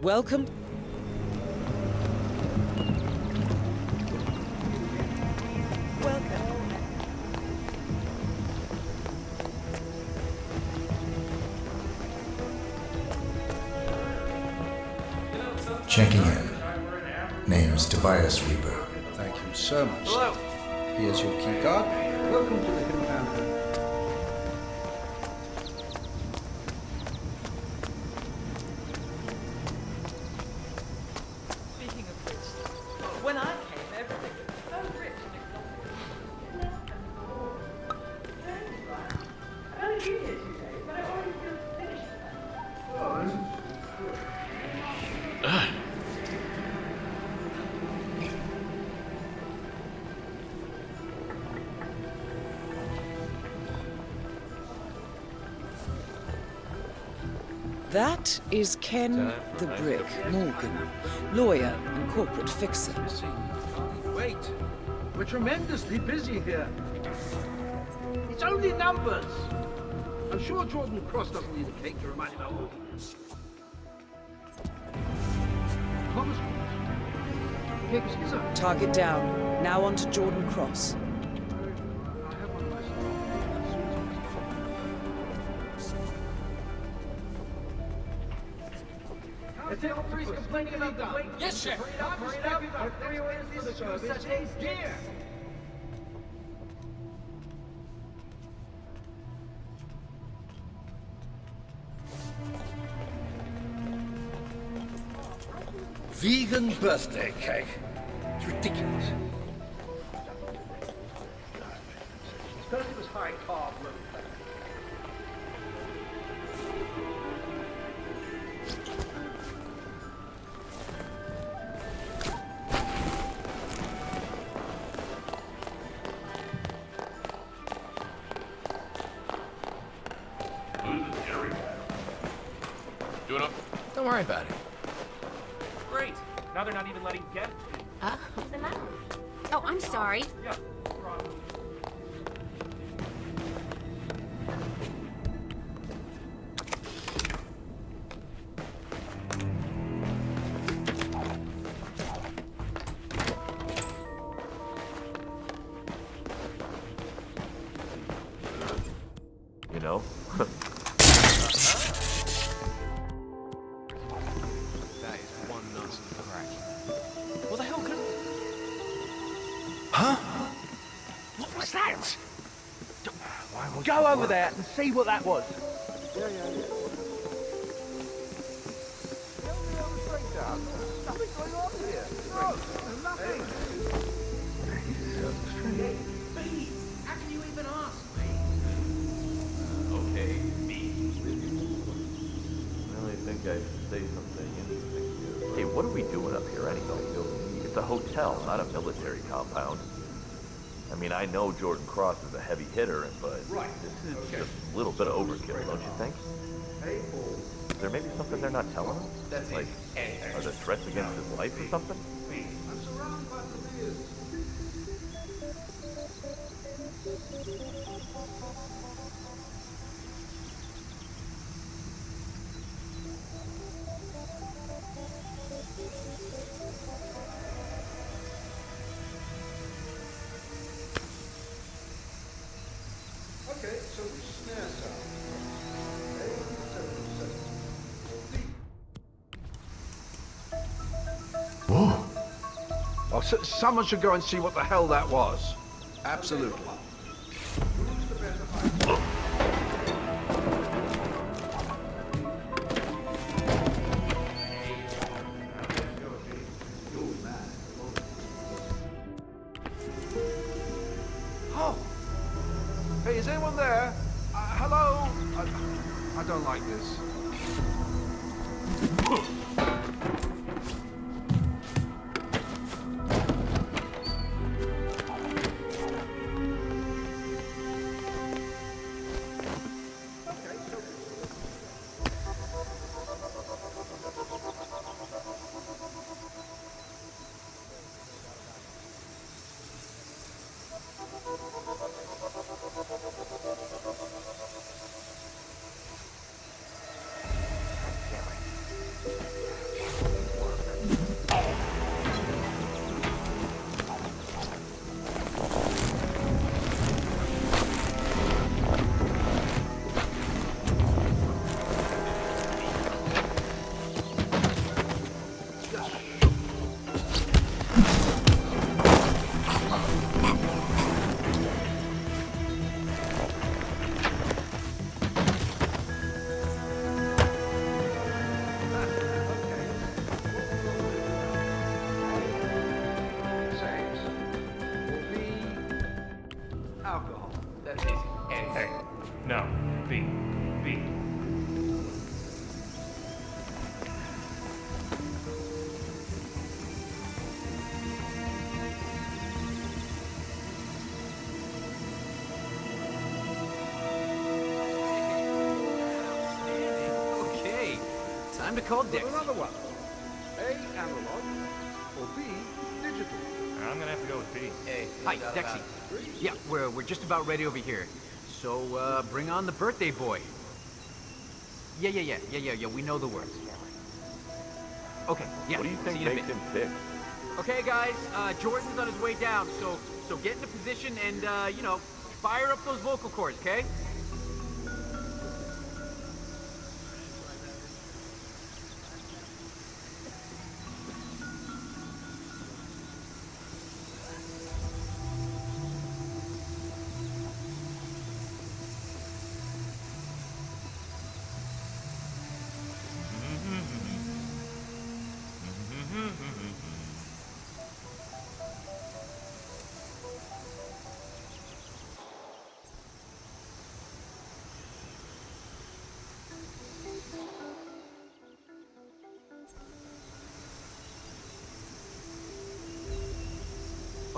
Welcome. Welcome. Checking in. Name's Tobias Rieper. Thank you so much. Hello. Here's your key card. Welcome to the Himmapan That is Ken the Brick Morgan, lawyer and corporate fixer. Wait, we're tremendously busy here. It's only numbers. I'm sure Jordan Cross doesn't need a cake to remind him how old he is. Thomas Cross. Here goes his own. Target down. Now on to Jordan Cross. Complaining about the wait. Yes, sir. Hurry up, hurry up. Three takes gear. Vegan birthday cake. It's ridiculous. Don't worry about it. Great. Now they're not even letting get. Uh, what's the matter? Oh, I'm sorry. Yeah. There and see what that was. Okay, me. Well, I think I should say something interesting. Hey, what are we doing up here anyway? It's a hotel, not a military compound. I mean, I know Jordan Cross is a heavy hitter, but this is just a little bit of overkill, don't you think? Is there maybe something they're not telling us? Like, are there threats against his life or something? Okay, so snare sound. Whoa! Oh, someone should go and see what the hell that was. Absolutely. Is anyone there? Uh, hello? I, I don't like this. That's easy. A. Hey, no. B. B. Okay. Time to call Dick. another one. Have to go with B. Hi, Dexy. Yeah, we're, we're just about ready over here. So, uh, bring on the birthday boy. Yeah, yeah, yeah, yeah, yeah, yeah, we know the words. Okay, yeah, What do you think you in makes him tick? Okay, guys, uh, Jordan's on his way down, so so get into position and, uh, you know, fire up those vocal cords, okay?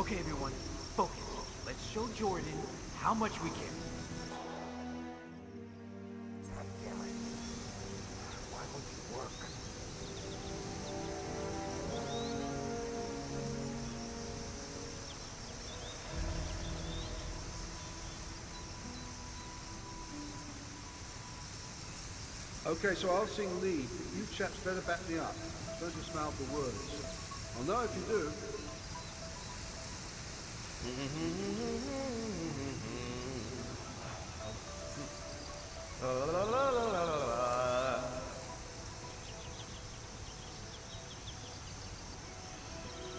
Okay, everyone, focus. Let's show Jordan how much we care. Okay, so I'll sing lead, but you chaps better back me up. Don't just mouth the words. I'll know if you do.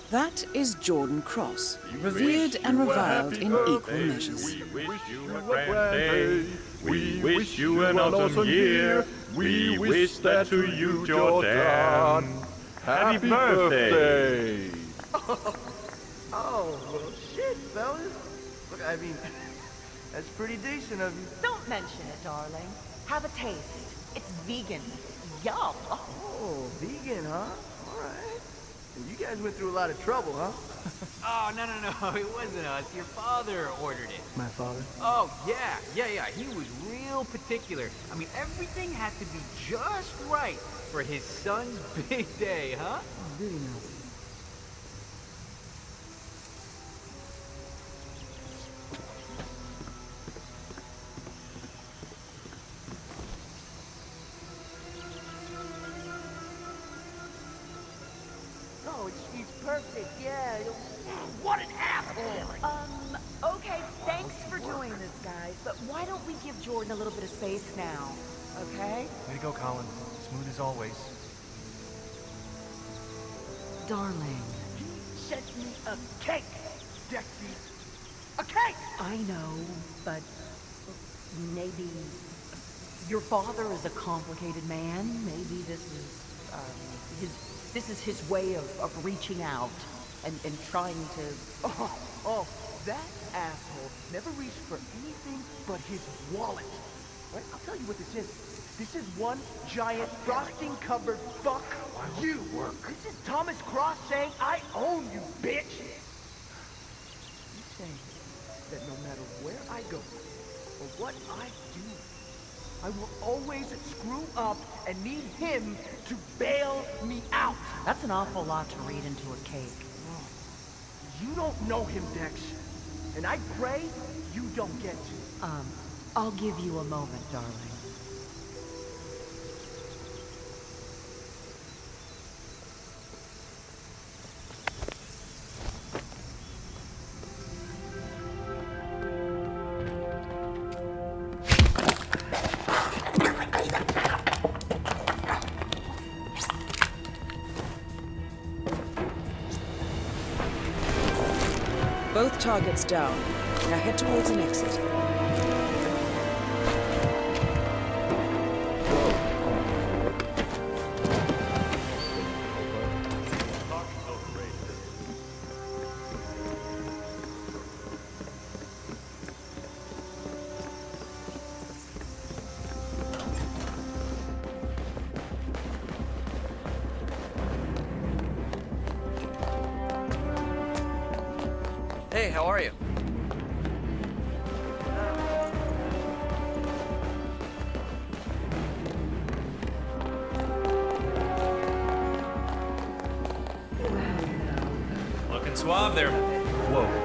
That is Jordan Cross, revered and reviled in equal measures. We wish you a grand day. We wish you an awesome year. We wish that to you, Jordan. Happy birthday. Oh, well, shit, fellas. Look, I mean, that's pretty decent of you. Don't mention it, darling. Have a taste. It's vegan. Yum. Oh, vegan, huh? All right. And you guys went through a lot of trouble, huh? Oh, no, no, no, it wasn't us. Your father ordered it. My father. Oh, yeah, yeah, yeah. He was real particular. I mean, everything had to be just right for his son's big day, huh? Oh, did he now? It's, it's perfect, yeah. What an asshole! Um, okay, thanks for doing this, guys. But why don't we give Jordan a little bit of space now? Okay? Way to go, Colin. Smooth as always. Darling, sent me a cake, Dexy. A cake! I know, but maybe your father is a complicated man. Maybe this is um, his this is his way of, of reaching out and, and trying to. Oh, oh, that asshole never reached for anything but his wallet. Right? I'll tell you what this is. This is one giant frosting-covered fuck you. Work. This is Thomas Cross saying, I own you, bitch. He's saying that no matter where I go or what I do, I will always screw up and need him to bail me out. That's an awful lot to read into a cake. You don't know him, Dex. And I pray you don't get to. Um, I'll give you a moment, darling. Targets down. Now head towards an exit. How are you? Looking suave there. Whoa.